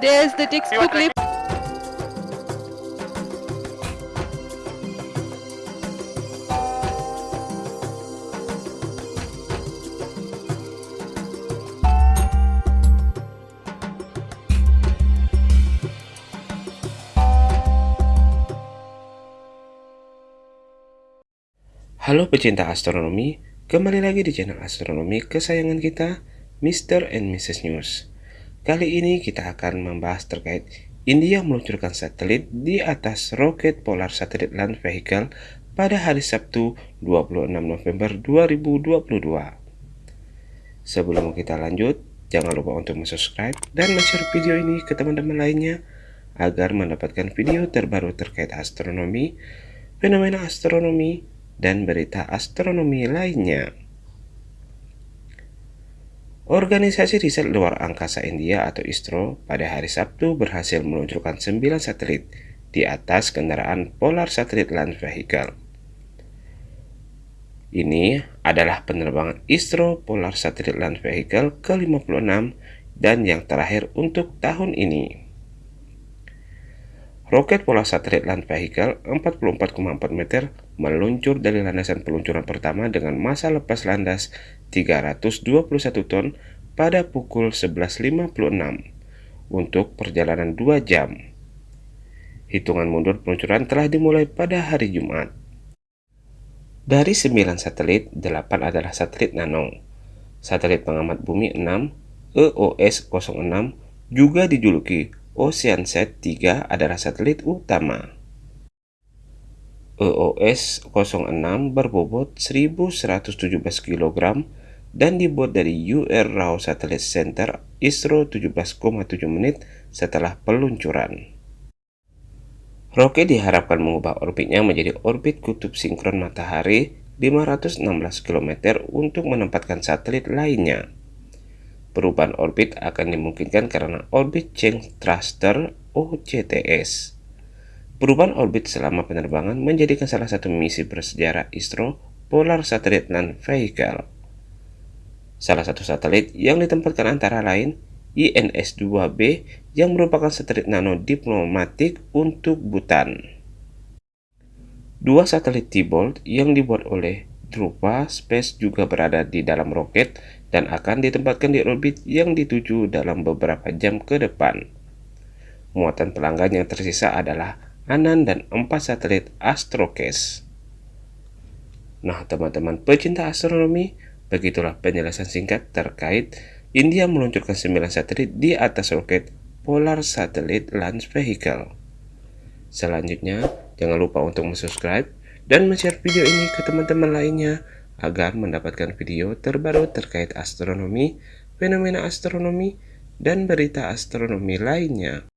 There's the textbook lip. Halo pecinta astronomi, kembali lagi di channel astronomi kesayangan kita, Mr. and Mrs. News. Kali ini kita akan membahas terkait India meluncurkan satelit di atas roket Polar Satellite Launch Vehicle pada hari Sabtu 26 November 2022. Sebelum kita lanjut, jangan lupa untuk subscribe dan share video ini ke teman-teman lainnya agar mendapatkan video terbaru terkait astronomi, fenomena astronomi, dan berita astronomi lainnya. Organisasi Riset Luar Angkasa India atau ISRO pada hari Sabtu berhasil meluncurkan 9 satelit di atas kendaraan Polar Satellite Launch Vehicle. Ini adalah penerbangan ISRO Polar Satellite Launch Vehicle ke-56 dan yang terakhir untuk tahun ini. Roket Polar Satellite Launch Vehicle 44,4 meter meluncur dari landasan peluncuran pertama dengan masa lepas landas 321 ton pada pukul 11.56 untuk perjalanan 2 jam. Hitungan mundur peluncuran telah dimulai pada hari Jumat. Dari 9 satelit, 8 adalah satelit nano. Satelit pengamat bumi 6, EOS-06, juga dijuluki OceanSat 3 adalah satelit utama. EOS-06 berbobot 1117 kg dan dibuat dari UR Rao Satellite Center ISRO 17,7 menit setelah peluncuran. Roket diharapkan mengubah orbitnya menjadi orbit kutub sinkron matahari 516 km untuk menempatkan satelit lainnya. Perubahan orbit akan dimungkinkan karena Orbit Change Thruster OCTS. Perubahan orbit selama penerbangan menjadikan salah satu misi bersejarah ISRO Polar Satellite Launch Vehicle. Salah satu satelit yang ditempatkan antara lain INS-2B yang merupakan satelit nano diplomatik untuk Bhutan. Dua satelit T-Bolt yang dibuat oleh Drupa Space juga berada di dalam roket dan akan ditempatkan di orbit yang dituju dalam beberapa jam ke depan. Muatan pelanggan yang tersisa adalah Anan dan empat satelit Astrocase. Nah, teman-teman pecinta astronomi, begitulah penjelasan singkat terkait India meluncurkan 9 satelit di atas roket Polar Satellite Launch Vehicle. Selanjutnya, jangan lupa untuk subscribe dan share video ini ke teman-teman lainnya agar mendapatkan video terbaru terkait astronomi, fenomena astronomi, dan berita astronomi lainnya.